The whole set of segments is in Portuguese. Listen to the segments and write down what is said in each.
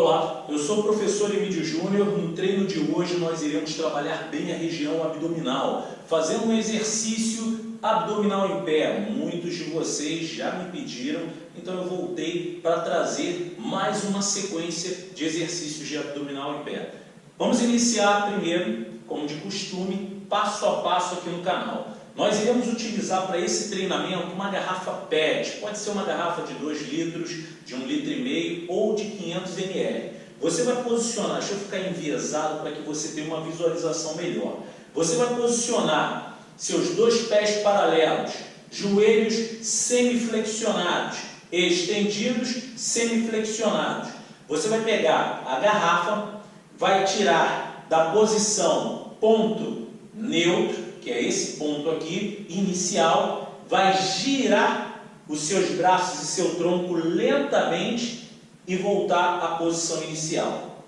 Olá, eu sou o professor Emílio Júnior. No treino de hoje nós iremos trabalhar bem a região abdominal, fazendo um exercício abdominal em pé. Muitos de vocês já me pediram, então eu voltei para trazer mais uma sequência de exercícios de abdominal em pé. Vamos iniciar primeiro, como de costume, passo a passo aqui no canal. Nós iremos utilizar para esse treinamento uma garrafa PET, pode ser uma garrafa de 2 litros, de 1 um litro e meio ou de 500 ml. Você vai posicionar, deixa eu ficar enviesado para que você tenha uma visualização melhor. Você vai posicionar seus dois pés paralelos, joelhos semiflexionados, estendidos, semiflexionados. Você vai pegar a garrafa, vai tirar da posição ponto neutro, que é esse ponto aqui, inicial, vai girar os seus braços e seu tronco lentamente e voltar à posição inicial.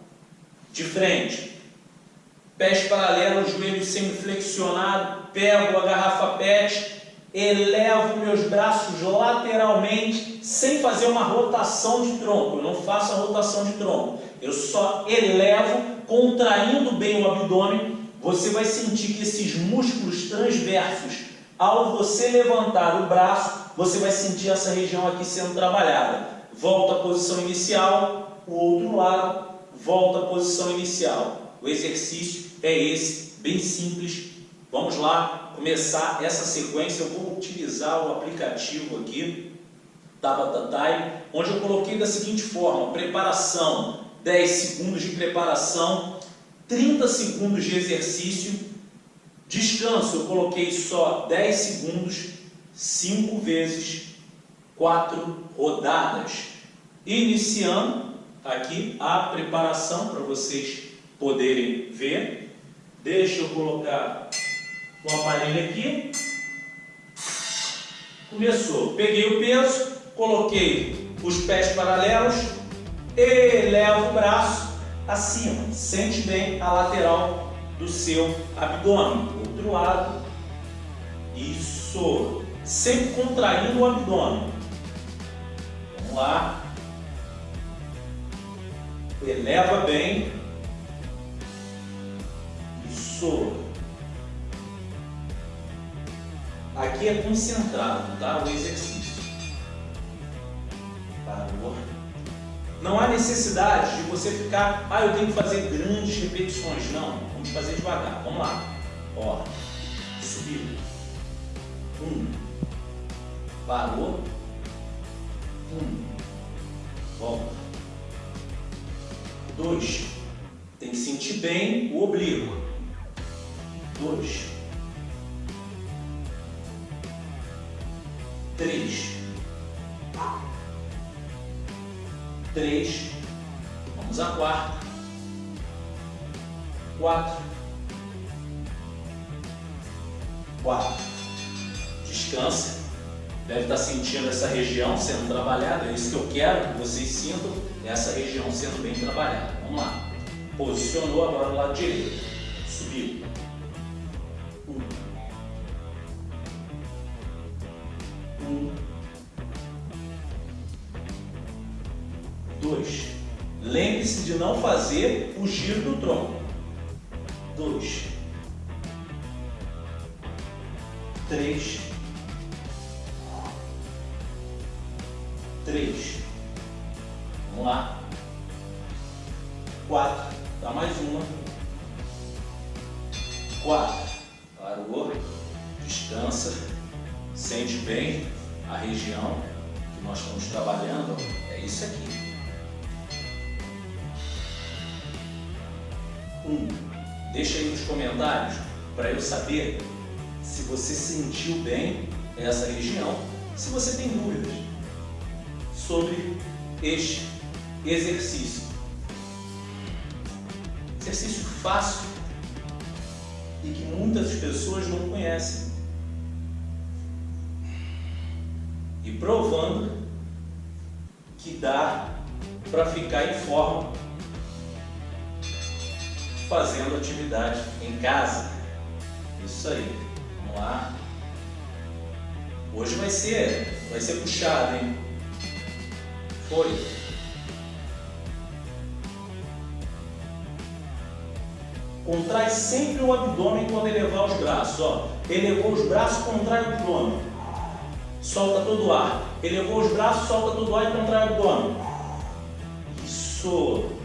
De frente, pés paralelos, joelhos semiflexionados, pego a garrafa PET, elevo meus braços lateralmente, sem fazer uma rotação de tronco, eu não faço a rotação de tronco, eu só elevo, contraindo bem o abdômen você vai sentir que esses músculos transversos, ao você levantar o braço, você vai sentir essa região aqui sendo trabalhada. Volta à posição inicial, o outro lado, volta à posição inicial. O exercício é esse, bem simples. Vamos lá começar essa sequência. Eu vou utilizar o aplicativo aqui, Tabata Time, onde eu coloquei da seguinte forma, preparação, 10 segundos de preparação, 30 segundos de exercício, descanso, eu coloquei só 10 segundos, 5 vezes 4 rodadas. Iniciando aqui a preparação para vocês poderem ver. Deixa eu colocar o aparelho aqui. Começou. Peguei o peso, coloquei os pés paralelos, elevo o braço, acima. Sente bem a lateral do seu abdômen. Outro lado. Isso. Sempre contraindo o abdômen. Vamos lá. Eleva bem. Isso. Aqui é concentrado, tá? O exercício. Parou. Não há necessidade de você ficar, ah, eu tenho que fazer grandes repetições. Não, vamos fazer devagar. Vamos lá. Ó, subiu. Um. Parou. Um. Volta. Dois. Tem que sentir bem o oblíquo. Dois. Três. Três, vamos à quarta, quatro, quatro, descansa, deve estar sentindo essa região sendo trabalhada, é isso que eu quero que vocês sintam, essa região sendo bem trabalhada, vamos lá, posicionou agora no lado direito, subiu, Lembre-se de não fazer o giro do tronco. 2. 3. 3. Vamos lá. Deixa aí nos comentários para eu saber se você sentiu bem essa região, se você tem dúvidas sobre este exercício. Exercício fácil e que muitas pessoas não conhecem. E provando que dá para ficar em forma fazendo atividade em casa. Isso aí, vamos lá. Hoje vai ser, vai ser puxado, hein? Foi. Contrai sempre o abdômen quando elevar os braços, ó. Elevou os braços, contrai o abdômen. Solta todo o ar. Elevou os braços, solta todo o ar e contrai o abdômen. Isso.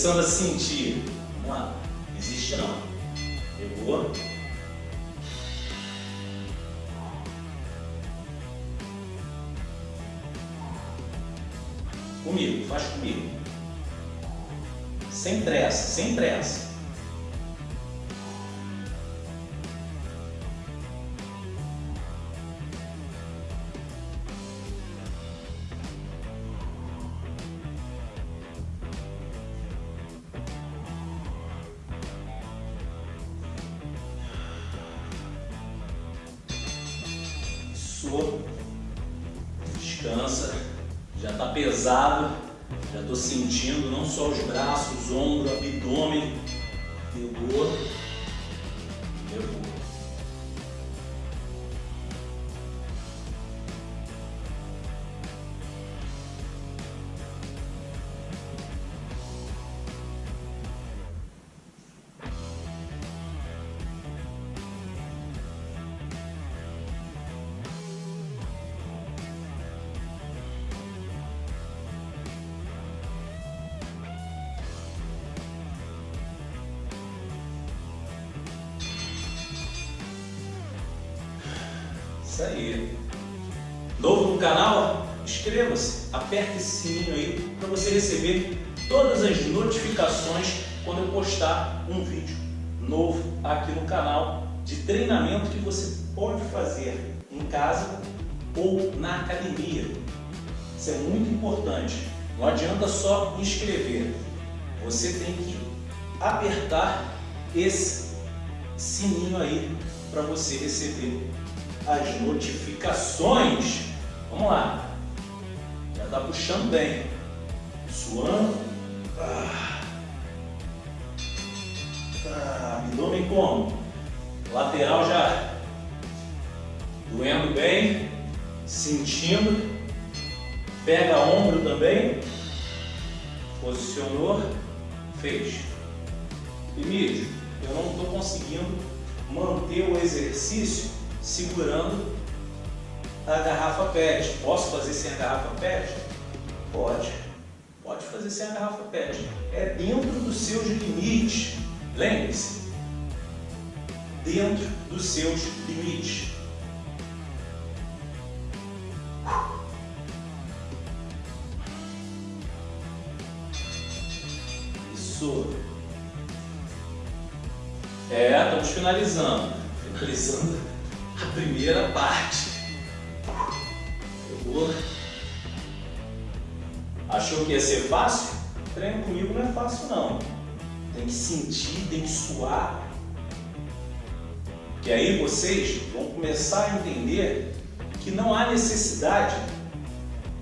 Começando a sentir. Vamos lá. Existe não. Pegou. Comigo, faz comigo. Sem pressa, sem pressa. Descansa. Já está pesado. Já estou sentindo não só os braços, ombro, abdômen. Pegou. Isso aí. Novo no canal? Inscreva-se, aperte esse sininho aí para você receber todas as notificações quando eu postar um vídeo novo aqui no canal de treinamento que você pode fazer em casa ou na academia. Isso é muito importante. Não adianta só inscrever. Você tem que apertar esse sininho aí para você receber as notificações. Vamos lá. Já está puxando bem. Suando. Ah. Ah, abdômen como? Lateral já doendo bem, sentindo. Pega ombro também. Posicionou, fez. Emílio, eu não estou conseguindo manter o exercício segurando a garrafa PET. Posso fazer sem a garrafa PET? Pode. Pode fazer sem a garrafa PET. É dentro dos seus limites. Lembre-se. Dentro dos seus limites. Isso. É, estamos finalizando. Finalizando primeira parte. Pegou? Achou que ia ser fácil? Treino comigo não é fácil não. Tem que sentir, tem que suar. Que aí vocês vão começar a entender que não há necessidade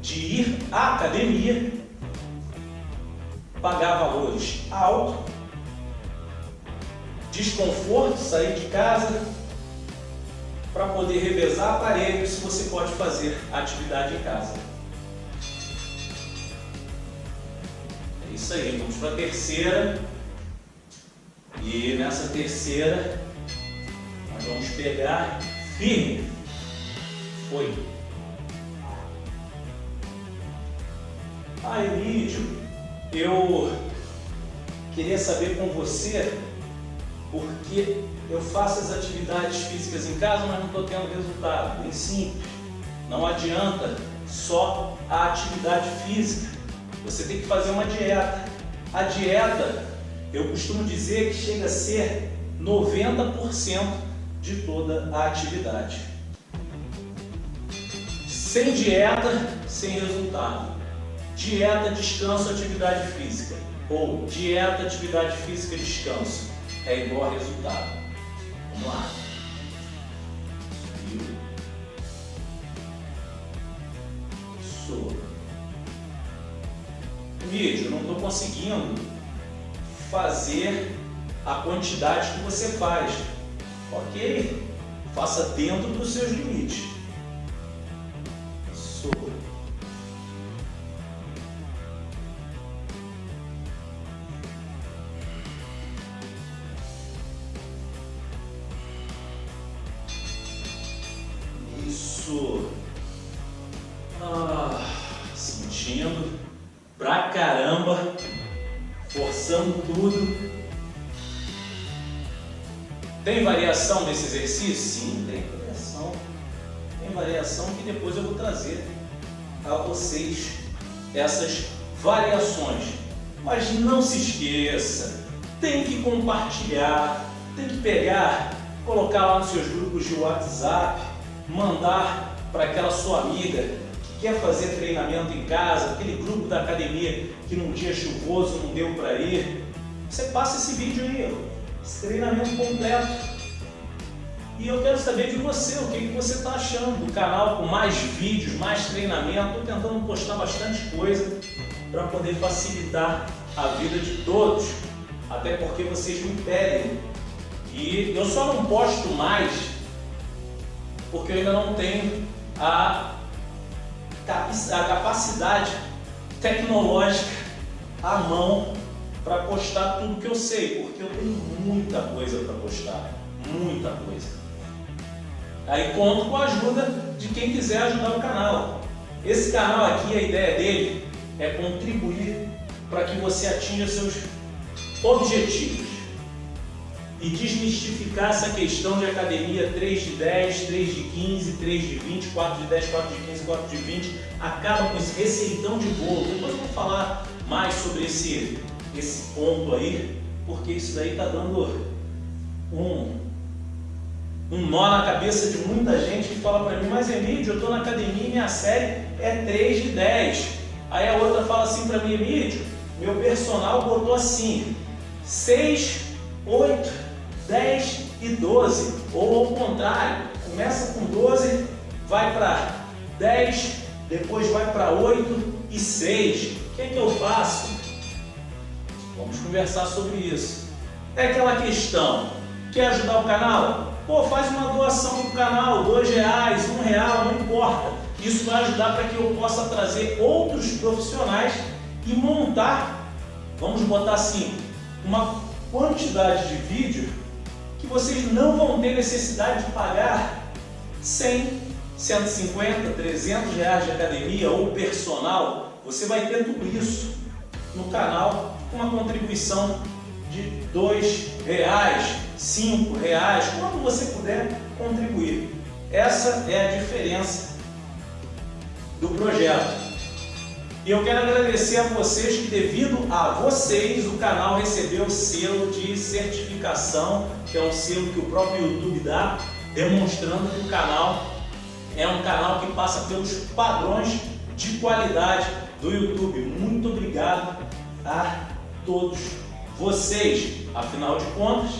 de ir à academia, pagar valores altos, desconforto, sair de casa, para poder revezar aparelhos se você pode fazer atividade em casa. É isso aí, vamos para a terceira. E nessa terceira, nós vamos pegar firme. Foi. Ah, Emílio, eu queria saber com você porque eu faço as atividades físicas em casa, mas não estou tendo resultado. Bem simples. Não adianta só a atividade física. Você tem que fazer uma dieta. A dieta, eu costumo dizer que chega a ser 90% de toda a atividade. Sem dieta, sem resultado. Dieta, descanso, atividade física. Ou dieta, atividade física, descanso. É igual a resultado. Lá. Subiu. Soa. vídeo, eu não estou conseguindo fazer a quantidade que você faz. Ok, faça dentro dos seus limites. Isso. Depois eu vou trazer a vocês essas variações. Mas não se esqueça, tem que compartilhar, tem que pegar, colocar lá nos seus grupos de WhatsApp, mandar para aquela sua amiga que quer fazer treinamento em casa, aquele grupo da academia que num dia chuvoso não deu para ir. Você passa esse vídeo aí, esse treinamento completo. E eu quero saber de você, o que, que você está achando do canal com mais vídeos, mais treinamento. Estou tentando postar bastante coisa para poder facilitar a vida de todos, até porque vocês me pedem. E eu só não posto mais porque eu ainda não tenho a, a capacidade tecnológica à mão para postar tudo que eu sei, porque eu tenho muita coisa para postar, muita coisa. Aí conto com a ajuda de quem quiser ajudar o canal. Esse canal aqui, a ideia dele é contribuir para que você atinja seus objetivos e desmistificar essa questão de academia 3 de 10, 3 de 15, 3 de 20, 4 de 10, 4 de 15, 4 de 20, acaba com esse receitão de bolo. Depois eu vou falar mais sobre esse esse ponto aí, porque isso daí está dando um, um nó na cabeça de muita gente que fala para mim, mas Emílio, eu estou na academia e minha série é 3 de 10. Aí a outra fala assim para mim, Emílio, meu personal botou assim, 6, 8, 10 e 12. Ou ao contrário, começa com 12, vai para 10, depois vai para 8 e 6. O que, é que eu faço? Vamos conversar sobre isso. É aquela questão, quer ajudar o canal? Pô, faz uma doação para o canal, dois reais, um real, não importa. Isso vai ajudar para que eu possa trazer outros profissionais e montar, vamos botar assim, uma quantidade de vídeo que vocês não vão ter necessidade de pagar 100, 150, 300 reais de academia ou personal. Você vai ter tudo isso no canal uma contribuição de dois reais, cinco reais, quanto você puder contribuir. Essa é a diferença do projeto. E eu quero agradecer a vocês que devido a vocês o canal recebeu o selo de certificação, que é um selo que o próprio YouTube dá, demonstrando que o canal é um canal que passa pelos padrões de qualidade do YouTube. Muito obrigado a todos vocês. Afinal de contas,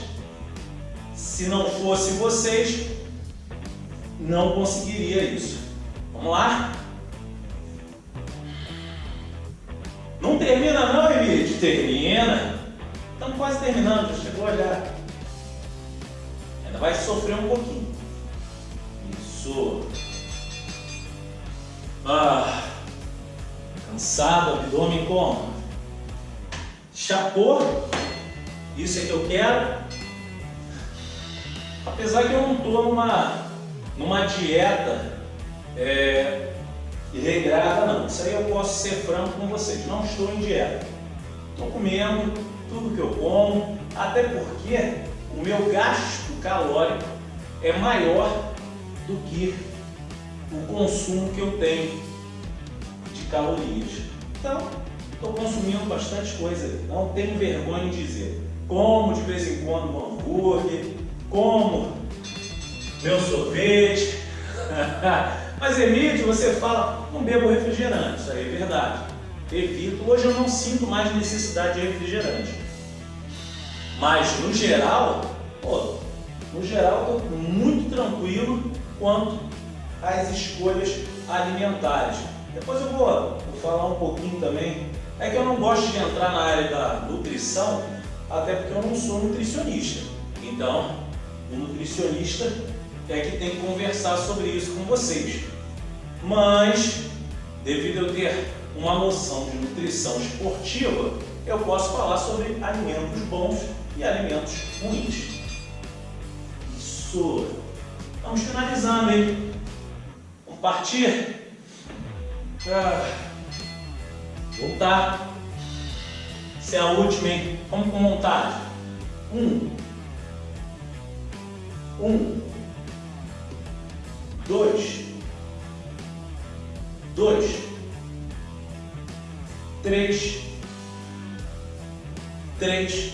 se não fosse vocês, não conseguiria isso. Vamos lá? Não termina não, Emílio? Termina. Estamos quase terminando, já chegou já. Ainda vai sofrer um pouquinho. Isso. Ah, cansado, abdômen como? Chapô, isso é que eu quero. Apesar que eu não estou numa, numa dieta é, regrada não. Isso aí eu posso ser franco com vocês. Não estou em dieta. Estou comendo tudo que eu como, até porque o meu gasto calórico é maior do que o consumo que eu tenho de calorias. Então, Estou consumindo bastante coisa, não tenho vergonha de dizer. Como de vez em quando um hambúrguer, como meu sorvete. Mas Emílio, você fala, não bebo refrigerante, isso aí é verdade. Evito, hoje eu não sinto mais necessidade de refrigerante. Mas no geral, pô, no geral estou muito tranquilo quanto às escolhas alimentares. Depois eu vou, vou falar um pouquinho também É que eu não gosto de entrar na área da nutrição, até porque eu não sou nutricionista. Então, o nutricionista é que tem que conversar sobre isso com vocês. Mas, devido eu ter uma noção de nutrição esportiva, eu posso falar sobre alimentos bons e alimentos ruins. Isso. Vamos finalizando, hein? Vamos partir. Ah, voltar. Essa é a última, hein? Vamos com vontade. Um. Um. Dois. Dois. Três. Três.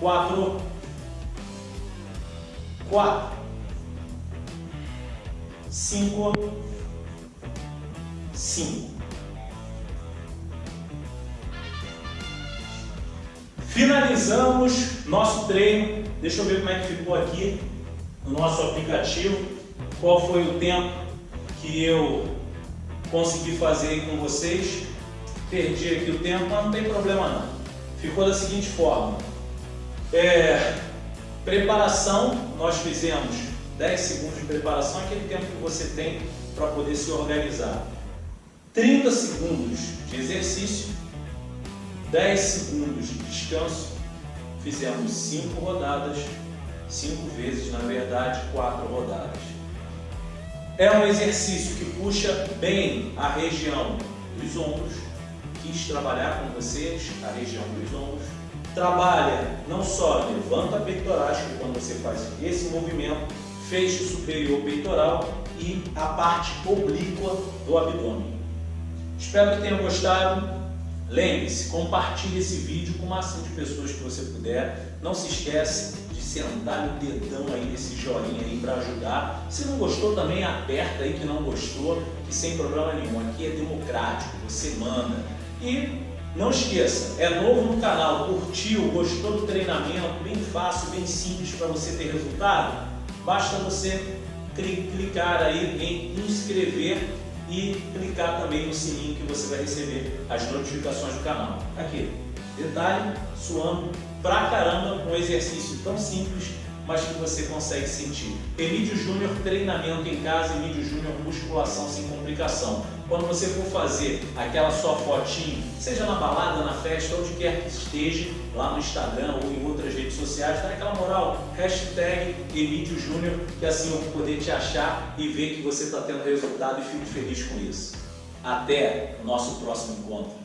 Quatro. Quatro. Cinco. Cinco. Finalizamos nosso treino. Deixa eu ver como é que ficou aqui no nosso aplicativo. Qual foi o tempo que eu consegui fazer com vocês. Perdi aqui o tempo, mas não tem problema não. Ficou da seguinte forma. É, preparação, nós fizemos 10 segundos de preparação, aquele tempo que você tem para poder se organizar. 30 segundos de exercício, 10 segundos de descanso, fizemos 5 rodadas, 5 vezes, na verdade, 4 rodadas. É um exercício que puxa bem a região dos ombros, quis trabalhar com vocês a região dos ombros. Trabalha não só levanta peitorais, que quando você faz esse movimento, o superior peitoral e a parte oblíqua do abdômen. Espero que tenham gostado. Lembre-se, compartilhe esse vídeo com o máximo de pessoas que você puder. Não se esquece de sentar o dedão aí nesse joinha aí para ajudar. Se não gostou também, aperta aí que não gostou, que sem problema nenhum. Aqui é democrático, você manda. E não esqueça, é novo no canal, curtiu, gostou do treinamento, bem fácil, bem simples para você ter resultado? Basta você clicar aí em inscrever e clicar também no sininho que você vai receber as notificações do canal. Aqui, detalhe, suando pra caramba, um exercício tão simples, mas que você consegue sentir. Emílio Júnior, treinamento em casa, Emílio Júnior, musculação sem complicação. Quando você for fazer aquela sua fotinho, seja na balada, na festa, onde quer que esteja, lá no Instagram ou em outras redes sociais, dá aquela moral, hashtag Emílio Júnior, que assim eu vou poder te achar e ver que você está tendo resultado e fico feliz com isso. Até nosso próximo encontro.